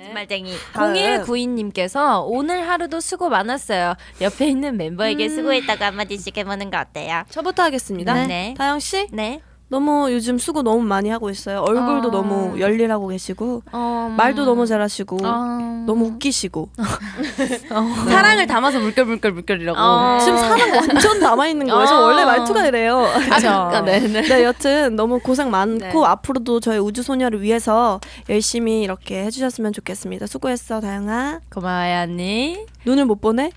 거짓말쟁이. 다음. 0192님께서 오늘 하루도 수고 많았어요. 옆에 있는 멤버에게 음. 수고했다고 한마디씩 해보는 거 어때요? 저부터 하겠습니다. 네. 다영 씨 네. 너무 요즘 수고 너무 많이 하고 있어요. 얼굴도 어. 너무 열일하고 계시고 어, 말도 너무 잘하시고 어. 너무 웃기시고 사랑을 담아서 물결 물결 물결이라고. 어. 지금 사랑 완전 남아 있는 거예요. 저 어. 원래 말투가 이래요. 아, 네, 네. 네, 여튼 너무 고생 많고 네. 앞으로도 저희 우주 소녀를 위해서 열심히 이렇게 해주셨으면 좋겠습니다. 수고했어, 다영아. 고마워요 언니. 눈을 못 보내?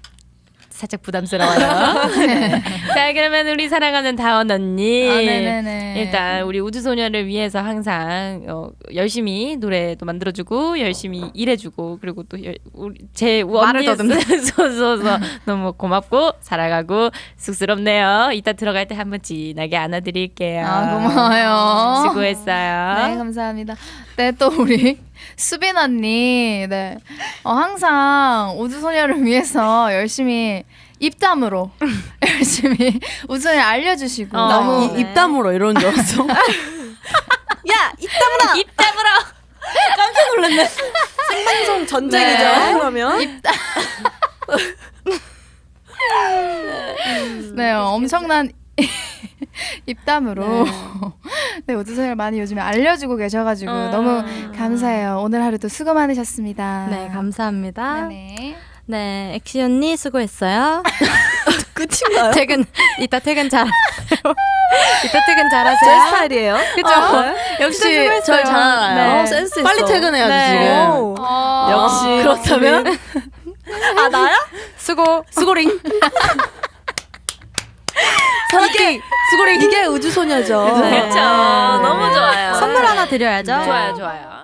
살짝 부담스러워요. 자 그러면 우리 사랑하는 다원 언니. 아, 네네네. 일단 우리 우주소녀를 위해서 항상 어, 열심히 노래도 만들어주고 열심히 일해주고 그리고 또 열, 우리 제 언니 소소서 너무 고맙고 사랑하고 쑥스럽네요. 이따 들어갈 때 한번 진하게 안아드릴게요. 아, 고마워요. 수고했어요. 네, 감사합니다. 네, 또 우리 수빈 언니, 네. 어, 항상 우주소녀를 위해서 열심히 입담으로 열심히 우주소녀 알려주시고 어. 너무 이, 입담으로 이러는 줄 알았어. 야, 입담으로! 입 다물어. 생방송 전쟁이죠, 네. 그러면. 네, 엄청난 입담으로 네, 우주소녀를 많이 요즘에 알려주고 계셔가지고 어. 너무 감사해요. 오늘 하루도 수고 많으셨습니다. 네, 감사합니다. 네네. 네, 엑시 언니 수고했어요. 끝인가요? 퇴근 이따 퇴근 잘. 이따 퇴근 제 잘하세요. 스타일이에요. 그죠? 역시 절잘 알아요. 네. 어, 센스 있어. 빨리 퇴근해야지, 네. 지금. 오. 어. 역시 그렇다면 아 나야? 수고 수고링. 이게 수고링 이게 우주 소녀죠. 그렇죠. 너무 좋아요. 선물 하나 드려야죠. 좋아요, 좋아요.